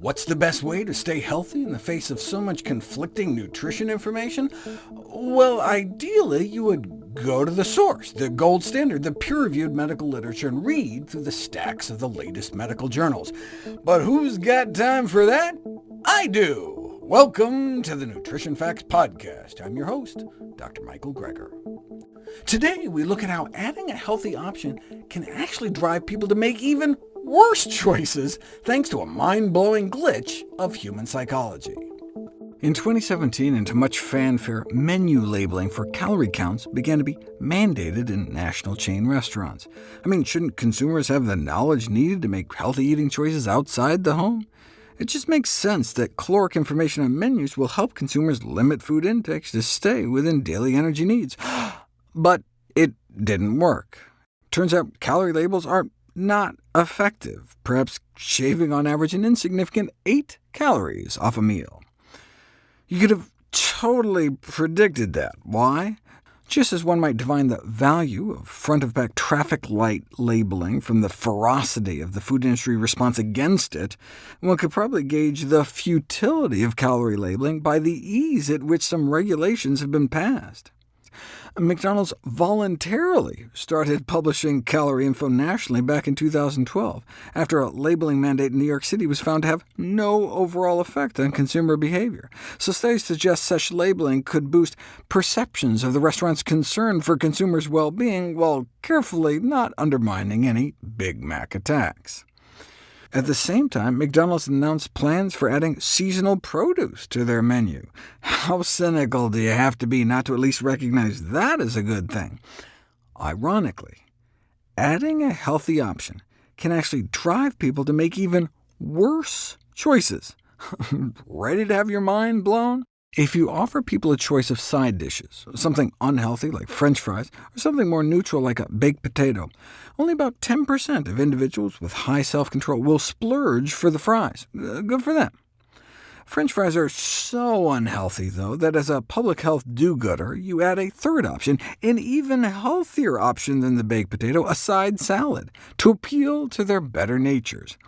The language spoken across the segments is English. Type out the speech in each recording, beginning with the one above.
What's the best way to stay healthy in the face of so much conflicting nutrition information? Well, ideally, you would go to the source, the gold standard, the peer-reviewed medical literature, and read through the stacks of the latest medical journals. But who's got time for that? I do! Welcome to the Nutrition Facts Podcast. I'm your host, Dr. Michael Greger. Today, we look at how adding a healthy option can actually drive people to make even worse choices thanks to a mind-blowing glitch of human psychology. In 2017, and to much fanfare, menu labeling for calorie counts began to be mandated in national chain restaurants. I mean, shouldn't consumers have the knowledge needed to make healthy eating choices outside the home? It just makes sense that caloric information on menus will help consumers limit food intakes to stay within daily energy needs. but it didn't work. Turns out calorie labels are not effective, perhaps shaving on average an insignificant 8 calories off a meal. You could have totally predicted that. Why? Just as one might divine the value of front-of-pack traffic light labeling from the ferocity of the food industry response against it, one could probably gauge the futility of calorie labeling by the ease at which some regulations have been passed. McDonald's voluntarily started publishing calorie info nationally back in 2012, after a labeling mandate in New York City was found to have no overall effect on consumer behavior. So studies suggest such labeling could boost perceptions of the restaurant's concern for consumers' well-being, while carefully not undermining any Big Mac attacks. At the same time, McDonald's announced plans for adding seasonal produce to their menu. How cynical do you have to be not to at least recognize that as a good thing? Ironically, adding a healthy option can actually drive people to make even worse choices. Ready to have your mind blown? If you offer people a choice of side dishes, something unhealthy like french fries, or something more neutral like a baked potato, only about 10% of individuals with high self-control will splurge for the fries. Uh, good for them. French fries are so unhealthy, though, that as a public health do-gooder, you add a third option, an even healthier option than the baked potato, a side salad, to appeal to their better natures.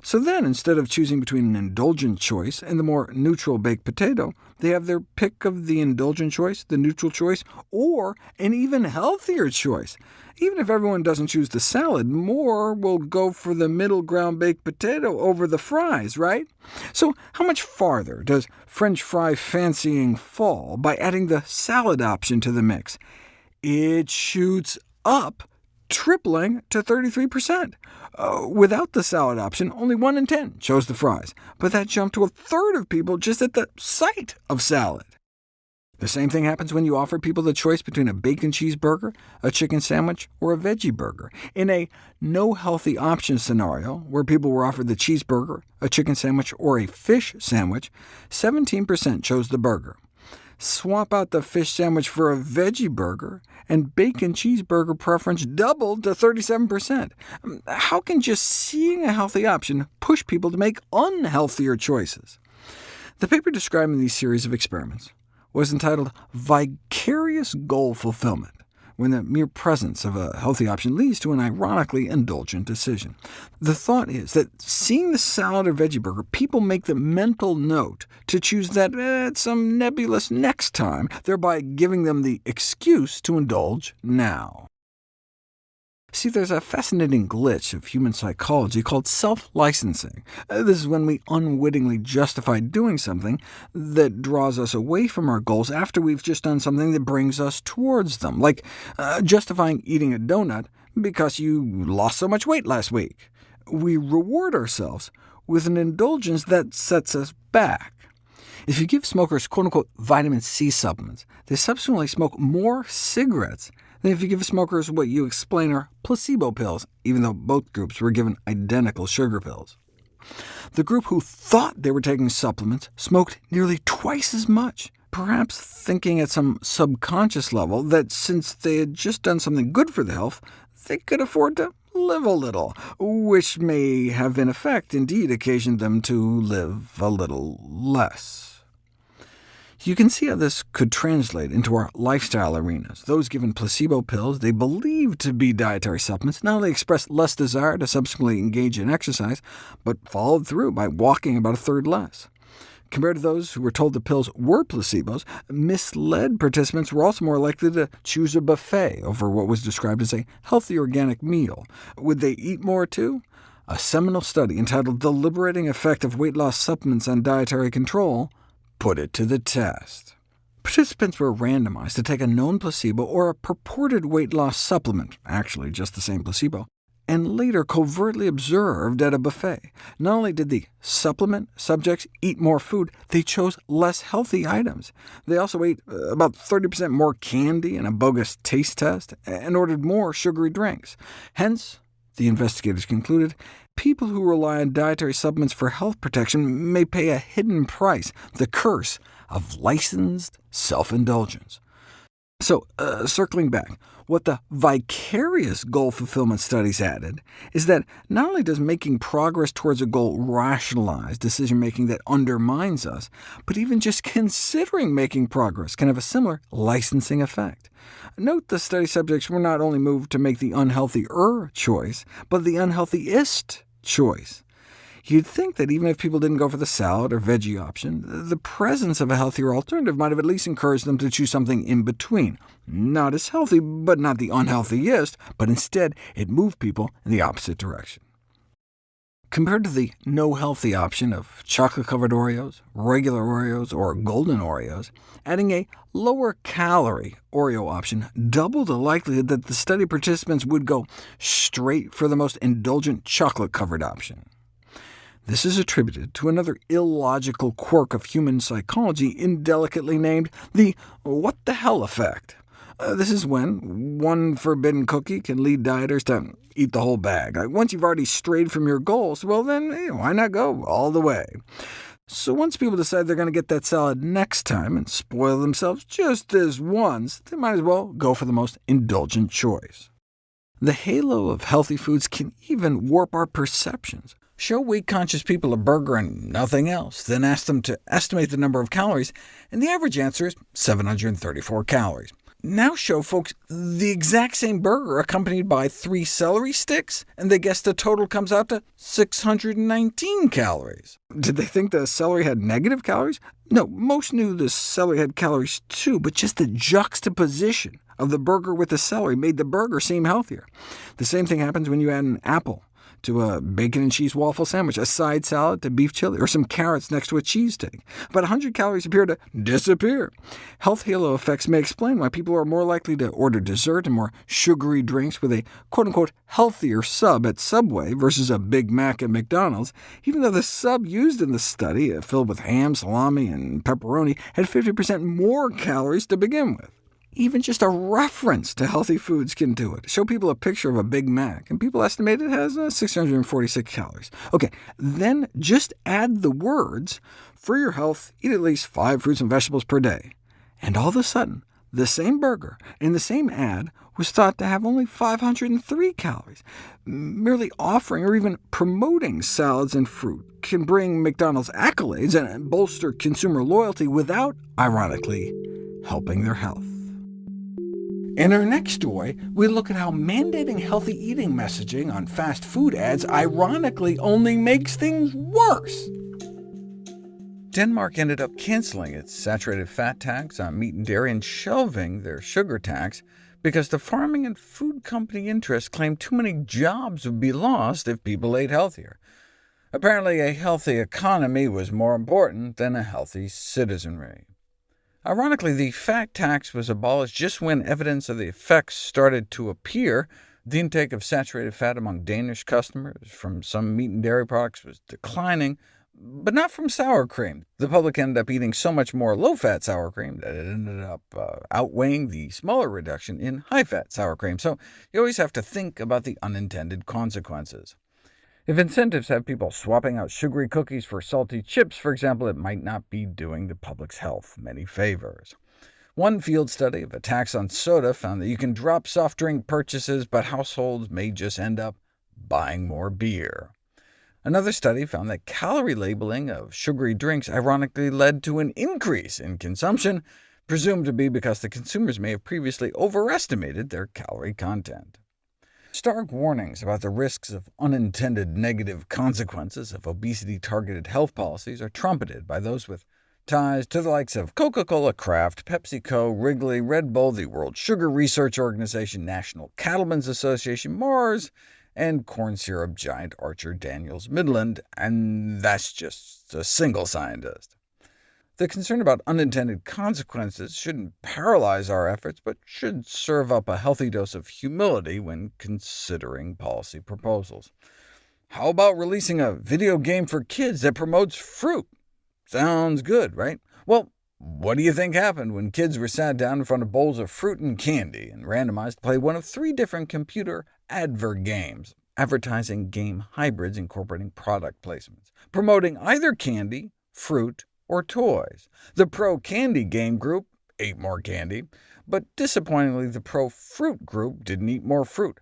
So then, instead of choosing between an indulgent choice and the more neutral baked potato, they have their pick of the indulgent choice, the neutral choice, or an even healthier choice. Even if everyone doesn't choose the salad, more will go for the middle ground baked potato over the fries, right? So how much farther does French fry fancying fall by adding the salad option to the mix? It shoots up, tripling to 33%. Uh, without the salad option, only 1 in 10 chose the fries, but that jumped to a third of people just at the sight of salad. The same thing happens when you offer people the choice between a bacon cheeseburger, a chicken sandwich, or a veggie burger. In a no healthy option scenario, where people were offered the cheeseburger, a chicken sandwich, or a fish sandwich, 17% chose the burger. Swap out the fish sandwich for a veggie burger, and bacon cheeseburger preference doubled to 37%. Um, how can just seeing a healthy option push people to make unhealthier choices? The paper describing these series of experiments was entitled Vicarious Goal Fulfillment, when the mere presence of a healthy option leads to an ironically indulgent decision. The thought is that seeing the salad or veggie burger, people make the mental note to choose that at some nebulous next time, thereby giving them the excuse to indulge now. See, there's a fascinating glitch of human psychology called self-licensing. Uh, this is when we unwittingly justify doing something that draws us away from our goals after we've just done something that brings us towards them, like uh, justifying eating a donut because you lost so much weight last week. We reward ourselves with an indulgence that sets us back. If you give smokers quote-unquote vitamin C supplements, they subsequently smoke more cigarettes than if you give smokers what you explain are placebo pills, even though both groups were given identical sugar pills. The group who thought they were taking supplements smoked nearly twice as much, perhaps thinking at some subconscious level that since they had just done something good for the health, they could afford to live a little, which may have in effect indeed occasioned them to live a little less. You can see how this could translate into our lifestyle arenas. Those given placebo pills they believe to be dietary supplements not only expressed less desire to subsequently engage in exercise, but followed through by walking about a third less. Compared to those who were told the pills were placebos, misled participants were also more likely to choose a buffet over what was described as a healthy organic meal. Would they eat more too? A seminal study entitled The Liberating Effect of Weight Loss Supplements on Dietary Control put it to the test. Participants were randomized to take a known placebo or a purported weight loss supplement, actually just the same placebo, and later covertly observed at a buffet. Not only did the supplement subjects eat more food, they chose less healthy items. They also ate uh, about 30% more candy in a bogus taste test, and ordered more sugary drinks. Hence, the investigators concluded, people who rely on dietary supplements for health protection may pay a hidden price, the curse of licensed self-indulgence. So, uh, circling back, what the vicarious goal fulfillment studies added is that not only does making progress towards a goal rationalize decision-making that undermines us, but even just considering making progress can have a similar licensing effect. Note the study subjects were not only moved to make the unhealthier choice, but the unhealthiest choice. You'd think that even if people didn't go for the salad or veggie option, the presence of a healthier alternative might have at least encouraged them to choose something in between. Not as healthy, but not the unhealthiest, but instead it moved people in the opposite direction. Compared to the no healthy option of chocolate-covered Oreos, regular Oreos, or golden Oreos, adding a lower-calorie Oreo option doubled the likelihood that the study participants would go straight for the most indulgent chocolate-covered option. This is attributed to another illogical quirk of human psychology indelicately named the what the hell effect. Uh, this is when one forbidden cookie can lead dieters to eat the whole bag. Like, once you've already strayed from your goals, well then, hey, why not go all the way? So once people decide they're going to get that salad next time and spoil themselves just this once, they might as well go for the most indulgent choice. The halo of healthy foods can even warp our perceptions. Show weight-conscious people a burger and nothing else, then ask them to estimate the number of calories, and the average answer is 734 calories. Now show folks the exact same burger accompanied by three celery sticks, and they guess the total comes out to 619 calories. Did they think the celery had negative calories? No, most knew the celery had calories too, but just the juxtaposition of the burger with the celery made the burger seem healthier. The same thing happens when you add an apple to a bacon and cheese waffle sandwich, a side salad to beef chili, or some carrots next to a cheesesteak. About 100 calories appear to disappear. Health halo effects may explain why people are more likely to order dessert and more sugary drinks with a quote-unquote healthier sub at Subway versus a Big Mac at McDonald's, even though the sub used in the study, uh, filled with ham, salami, and pepperoni, had 50% more calories to begin with. Even just a reference to healthy foods can do it. Show people a picture of a Big Mac, and people estimate it has uh, 646 calories. OK, then just add the words, for your health, eat at least five fruits and vegetables per day. And all of a sudden, the same burger in the same ad was thought to have only 503 calories. Merely offering or even promoting salads and fruit can bring McDonald's accolades and bolster consumer loyalty without, ironically, helping their health. In our next story, we look at how mandating healthy eating messaging on fast food ads ironically only makes things worse. Denmark ended up canceling its saturated fat tax on meat and dairy and shelving their sugar tax because the farming and food company interests claimed too many jobs would be lost if people ate healthier. Apparently, a healthy economy was more important than a healthy citizenry. Ironically, the fat tax was abolished just when evidence of the effects started to appear. The intake of saturated fat among Danish customers from some meat and dairy products was declining, but not from sour cream. The public ended up eating so much more low-fat sour cream that it ended up uh, outweighing the smaller reduction in high-fat sour cream, so you always have to think about the unintended consequences. If incentives have people swapping out sugary cookies for salty chips, for example, it might not be doing the public's health many favors. One field study of a tax on soda found that you can drop soft drink purchases, but households may just end up buying more beer. Another study found that calorie labeling of sugary drinks ironically led to an increase in consumption, presumed to be because the consumers may have previously overestimated their calorie content. Stark warnings about the risks of unintended negative consequences of obesity-targeted health policies are trumpeted by those with ties to the likes of Coca-Cola Kraft, PepsiCo, Wrigley, Red Bull, the World Sugar Research Organization, National Cattlemen's Association, Mars, and corn syrup giant Archer Daniels Midland, and that's just a single scientist. The concern about unintended consequences shouldn't paralyze our efforts, but should serve up a healthy dose of humility when considering policy proposals. How about releasing a video game for kids that promotes fruit? Sounds good, right? Well, what do you think happened when kids were sat down in front of bowls of fruit and candy and randomized to play one of three different computer advert games, advertising game hybrids incorporating product placements, promoting either candy, fruit, or toys? The pro-candy game group ate more candy, but disappointingly the pro-fruit group didn't eat more fruit.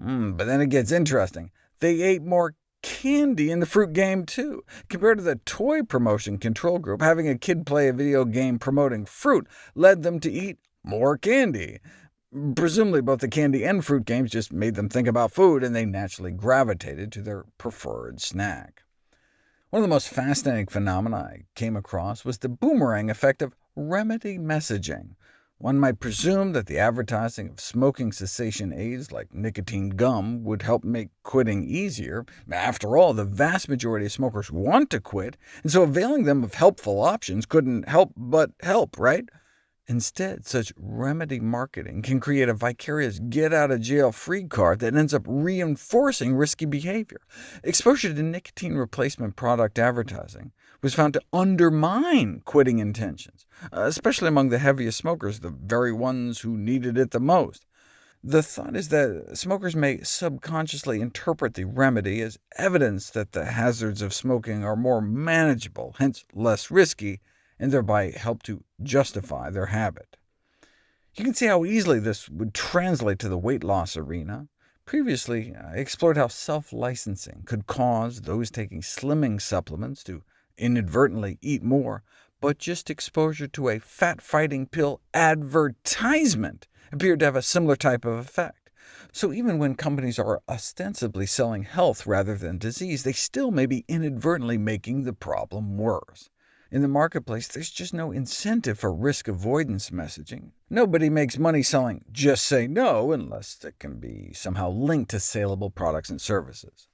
Mm, but then it gets interesting. They ate more candy in the fruit game, too. Compared to the toy promotion control group, having a kid play a video game promoting fruit led them to eat more candy. Presumably both the candy and fruit games just made them think about food, and they naturally gravitated to their preferred snack. One of the most fascinating phenomena I came across was the boomerang effect of remedy messaging. One might presume that the advertising of smoking cessation aids like nicotine gum would help make quitting easier. After all, the vast majority of smokers want to quit, and so availing them of helpful options couldn't help but help, right? Instead, such remedy marketing can create a vicarious get-out-of-jail-free card that ends up reinforcing risky behavior. Exposure to nicotine replacement product advertising was found to undermine quitting intentions, especially among the heaviest smokers, the very ones who needed it the most. The thought is that smokers may subconsciously interpret the remedy as evidence that the hazards of smoking are more manageable, hence less risky, and thereby help to justify their habit. You can see how easily this would translate to the weight loss arena. Previously, I explored how self-licensing could cause those taking slimming supplements to inadvertently eat more, but just exposure to a fat-fighting pill advertisement appeared to have a similar type of effect. So even when companies are ostensibly selling health rather than disease, they still may be inadvertently making the problem worse. In the marketplace, there's just no incentive for risk avoidance messaging. Nobody makes money selling just say no unless it can be somehow linked to saleable products and services.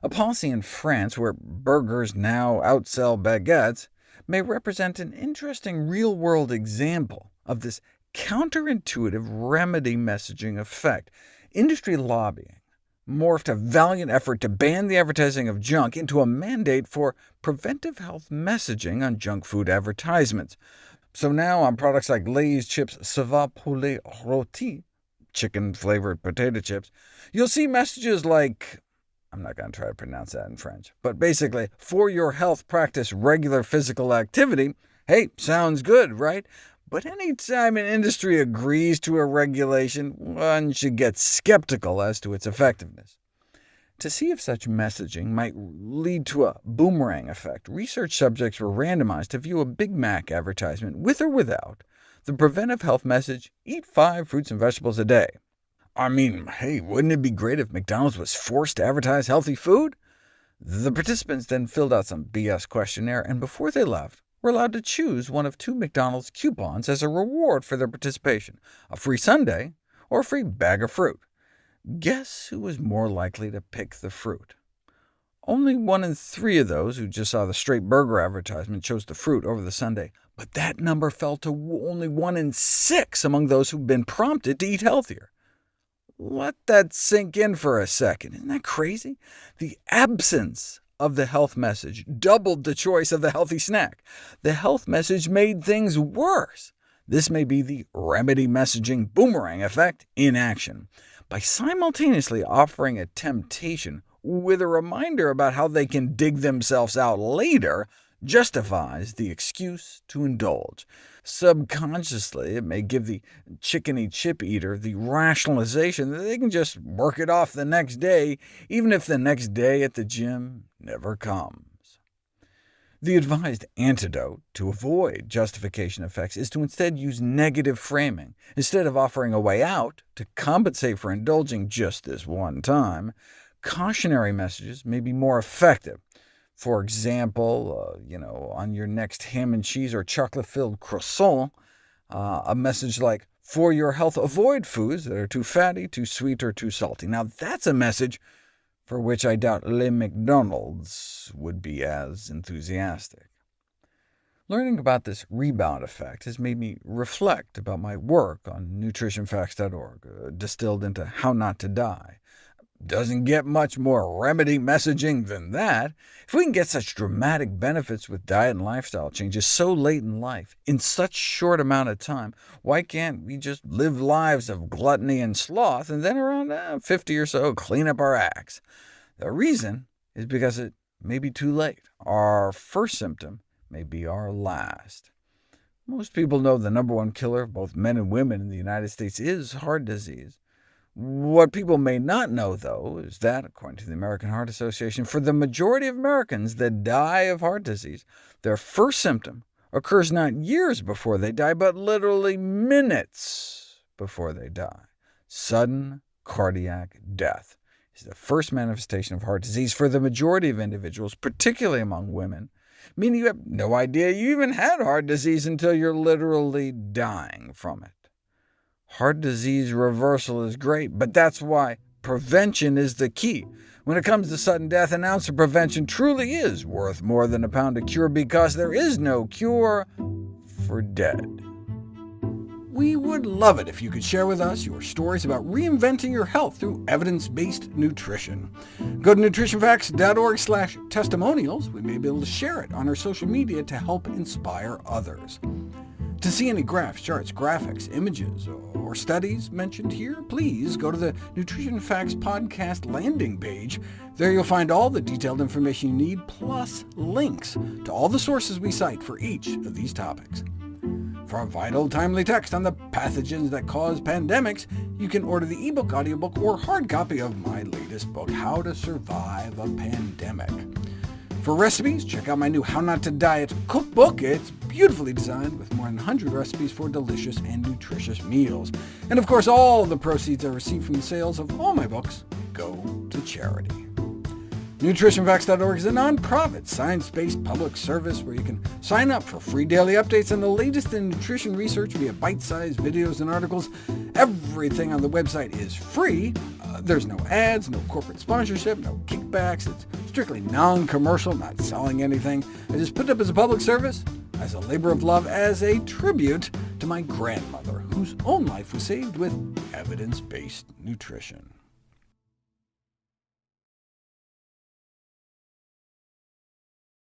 A policy in France where burgers now outsell baguettes may represent an interesting real-world example of this counterintuitive remedy messaging effect. Industry lobbying morphed a valiant effort to ban the advertising of junk into a mandate for preventive health messaging on junk food advertisements. So now on products like Lay's chips saveur poulet rôti, chicken-flavored potato chips, you'll see messages like, I'm not going to try to pronounce that in French, but basically, for your health practice regular physical activity. Hey, sounds good, right? But any time an industry agrees to a regulation, one should get skeptical as to its effectiveness. To see if such messaging might lead to a boomerang effect, research subjects were randomized to view a Big Mac advertisement, with or without, the preventive health message, eat five fruits and vegetables a day. I mean, hey, wouldn't it be great if McDonald's was forced to advertise healthy food? The participants then filled out some BS questionnaire, and before they left, were allowed to choose one of two McDonald's coupons as a reward for their participation, a free sundae or a free bag of fruit. Guess who was more likely to pick the fruit? Only one in three of those who just saw the straight burger advertisement chose the fruit over the sundae, but that number fell to only one in six among those who've been prompted to eat healthier. Let that sink in for a second. Isn't that crazy? The absence of the health message doubled the choice of the healthy snack. The health message made things worse. This may be the remedy messaging boomerang effect in action. By simultaneously offering a temptation with a reminder about how they can dig themselves out later, justifies the excuse to indulge. Subconsciously, it may give the chickeny chip eater the rationalization that they can just work it off the next day, even if the next day at the gym never comes. The advised antidote to avoid justification effects is to instead use negative framing. Instead of offering a way out to compensate for indulging just this one time, cautionary messages may be more effective. For example, uh, you know, on your next ham and cheese or chocolate-filled croissant, uh, a message like, for your health, avoid foods that are too fatty, too sweet, or too salty. Now that's a message for which I doubt Le McDonald's would be as enthusiastic. Learning about this rebound effect has made me reflect about my work on nutritionfacts.org, uh, distilled into How Not to Die. Doesn't get much more remedy messaging than that. If we can get such dramatic benefits with diet and lifestyle changes so late in life, in such short amount of time, why can't we just live lives of gluttony and sloth, and then around eh, 50 or so clean up our acts? The reason is because it may be too late. Our first symptom may be our last. Most people know the number one killer of both men and women in the United States is heart disease. What people may not know, though, is that, according to the American Heart Association, for the majority of Americans that die of heart disease, their first symptom occurs not years before they die, but literally minutes before they die. Sudden cardiac death is the first manifestation of heart disease for the majority of individuals, particularly among women, meaning you have no idea you even had heart disease until you're literally dying from it. Heart disease reversal is great, but that's why prevention is the key. When it comes to sudden death, an ounce of prevention truly is worth more than a pound of cure, because there is no cure for dead. We would love it if you could share with us your stories about reinventing your health through evidence-based nutrition. Go to nutritionfacts.org testimonials. We may be able to share it on our social media to help inspire others. To see any graphs, charts, graphics, images, or studies mentioned here, please go to the Nutrition Facts podcast landing page. There you'll find all the detailed information you need, plus links to all the sources we cite for each of these topics. For a vital, timely text on the pathogens that cause pandemics, you can order the ebook, audiobook, or hard copy of my latest book, How to Survive a Pandemic. For recipes, check out my new How Not to Diet cookbook. It's beautifully designed with more than 100 recipes for delicious and nutritious meals. And of course, all the proceeds I receive from the sales of all my books go to charity. NutritionFacts.org is a nonprofit, science-based public service where you can sign up for free daily updates on the latest in nutrition research via bite-sized videos and articles. Everything on the website is free. Uh, there's no ads, no corporate sponsorship, no kickbacks. It's strictly non-commercial, not selling anything. I just put it up as a public service, as a labor of love, as a tribute to my grandmother, whose own life was saved with evidence-based nutrition.